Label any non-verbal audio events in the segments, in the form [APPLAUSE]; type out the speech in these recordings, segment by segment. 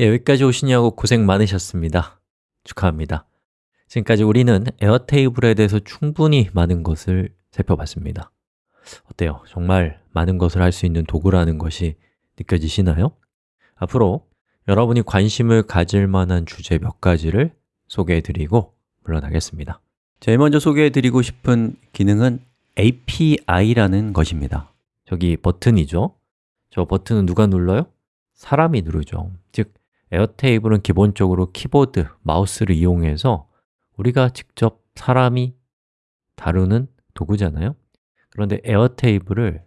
예, 여기까지 오시냐고 고생 많으셨습니다. 축하합니다. 지금까지 우리는 에어테이블에 대해서 충분히 많은 것을 살펴봤습니다. 어때요? 정말 많은 것을 할 수 있는 도구라는 것이 느껴지시나요? 앞으로 여러분이 관심을 가질 만한 주제 몇 가지를 소개해드리고 물러나겠습니다. 제일 먼저 소개해드리고 싶은 기능은 API라는 것입니다. 저기 버튼이죠? 저 버튼은 누가 눌러요? 사람이 누르죠. 즉, Airtable은 기본적으로 키보드, 마우스를 이용해서 우리가 직접 사람이 다루는 도구잖아요. 그런데 Airtable을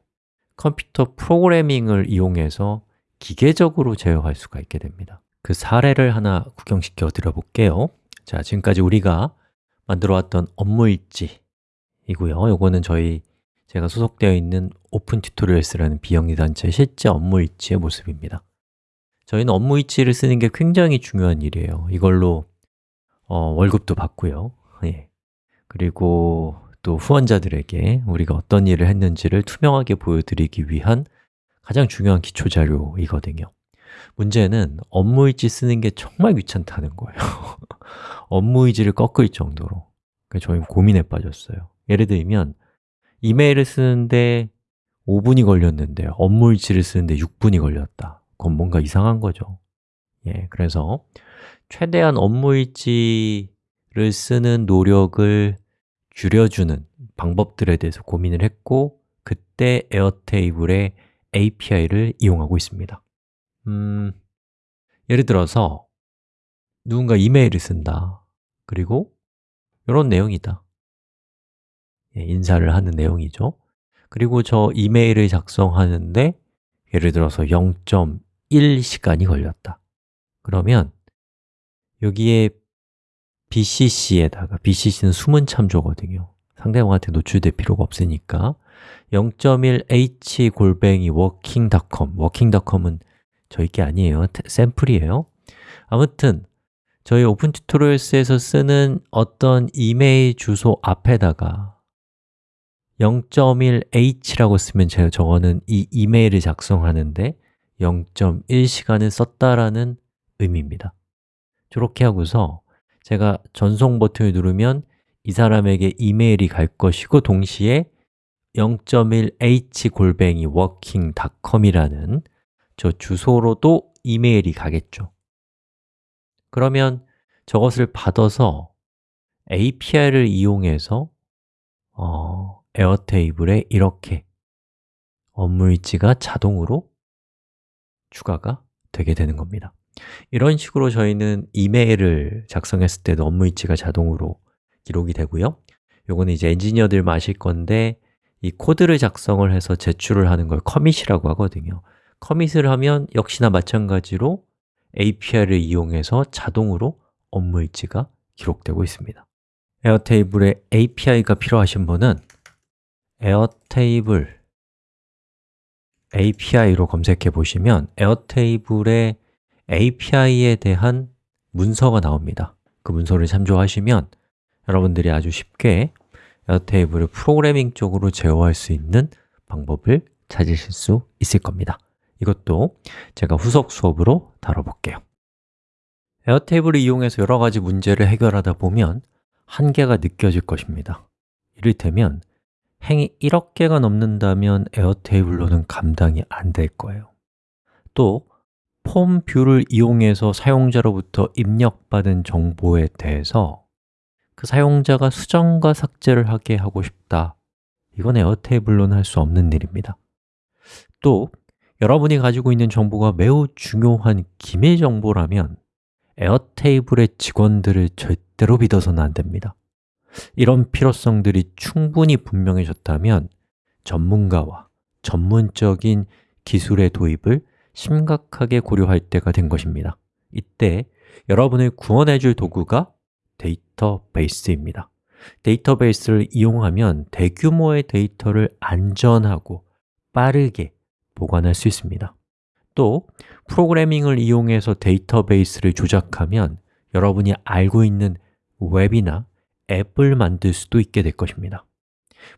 컴퓨터 프로그래밍을 이용해서 기계적으로 제어할 수가 있게 됩니다. 그 사례를 하나 구경시켜 드려 볼게요. 자, 지금까지 우리가 만들어 왔던 업무 일지 이고요. 요거는 저희 제가 소속되어 있는 Open Tutorials라는 비영리 단체 실제 업무 일지의 모습입니다 저희는 업무일지를 쓰는 게 굉장히 중요한 일이에요. 이걸로 어, 월급도 받고요. 예. 그리고 또 후원자들에게 우리가 어떤 일을 했는지를 투명하게 보여드리기 위한 가장 중요한 기초자료이거든요. 문제는 업무일지 쓰는 게 정말 귀찮다는 거예요. [LAUGHS] 업무일지를 꺾을 정도로. 그래서 저희 고민에 빠졌어요. 예를 들면 이메일을 쓰는데 5분이 걸렸는데 업무일지를 쓰는데 6분이 걸렸다 그건 뭔가 이상한 거죠. 예, 그래서 최대한 업무일지를 쓰는 노력을 줄여주는 방법들에 대해서 고민을 했고 그때 에어테이블의 API를 이용하고 있습니다. 음, 예를 들어서 누군가 이메일을 쓴다. 그리고 이런 내용이다. 예, 인사를 하는 내용이죠. 그리고 저 이메일을 작성하는데 예를 들어서 0.1시간이 걸렸다. 그러면 여기에 BCC에다가 BCC는 숨은 참조거든요. 상대방한테 노출될 필요가 없으니까. 0.1h 골뱅이 working.com working.com은 저희 게 아니에요. 샘플이에요. 아무튼 저희 Open Tutorials에서 쓰는 어떤 이메일 주소 앞에다가 0.1h라고 쓰면 제가 저거는 이 이메일을 작성하는데 0.1시간을 썼다라는 의미입니다. 저렇게 하고서 제가 전송 버튼을 누르면 이 사람에게 이메일이 갈 것이고 동시에 0.1h 골뱅이 working.com이라는 저 주소로도 이메일이 가겠죠. 그러면 저것을 받아서 API를 이용해서 어, 에어테이블에 이렇게 업무일지가 자동으로 추가가 되게 되는 겁니다. 이런 식으로 저희는 이메일을 작성했을 때도 업무일지가 자동으로 기록이 되고요. 요거는 이제 엔지니어들만 아실 건데 이 코드를 작성을 해서 제출을 하는 걸 commit이라고 하거든요. commit을 하면 역시나 마찬가지로 API를 이용해서 자동으로 업무 일지가 기록되고 있습니다. Airtable에 API가 필요하신 분은 Airtable API로 검색해 보시면 Airtable의 API에 대한 문서가 나옵니다. 그 문서를 참조하시면 여러분들이 아주 쉽게 에어테이블을 프로그래밍 쪽으로 제어할 수 있는 방법을 찾으실 수 있을 겁니다. 이것도 제가 후속 수업으로 다뤄볼게요. 에어테이블을 이용해서 여러 가지 문제를 해결하다 보면 한계가 느껴질 것입니다. 이를테면 행이 1억 개가 넘는다면 에어테이블로는 감당이 안 될 거예요. 또 form view를 이용해서 사용자로부터 입력받은 정보에 대해서 그 사용자가 수정과 삭제를 하게 하고 싶다. 이건 Airtable로는 할 수 없는 일입니다. 또 여러분이 가지고 있는 정보가 매우 중요한 기밀 정보라면 Airtable의 직원들을 절대로 믿어서는 안 됩니다 이런 필요성들이 충분히 분명해졌다면 전문가와 전문적인 기술의 도입을 심각하게 고려할 때가 된 것입니다. 이때 여러분을 구원해 줄 도구가 데이터베이스입니다. 데이터베이스를 이용하면 대규모의 데이터를 안전하고 빠르게 보관할 수 있습니다. 또 프로그래밍을 이용해서 데이터베이스를 조작하면 여러분이 알고 있는 웹이나 앱을 만들 수도 있게 될 것입니다.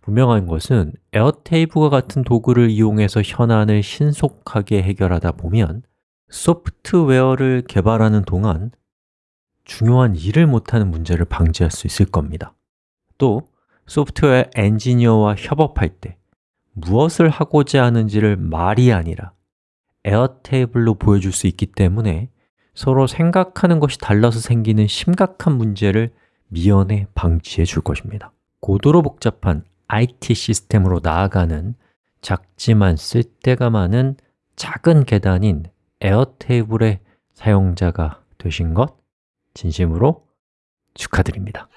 분명한 것은 Airtable과 같은 도구를 이용해서 현안을 신속하게 해결하다 보면 소프트웨어를 개발하는 동안 중요한 일을 못하는 문제를 방지할 수 있을 겁니다. 또 소프트웨어 엔지니어와 협업할 때 무엇을 하고자 하는지를 말이 아니라 Airtable로 보여줄 수 있기 때문에 서로 생각하는 것이 달라서 생기는 심각한 문제를 미연에 방지해 줄 것입니다. 고도로 복잡한 IT 시스템으로 나아가는 작지만 쓸데가 많은 작은 계단인 에어테이블의 사용자가 되신 것 진심으로 축하드립니다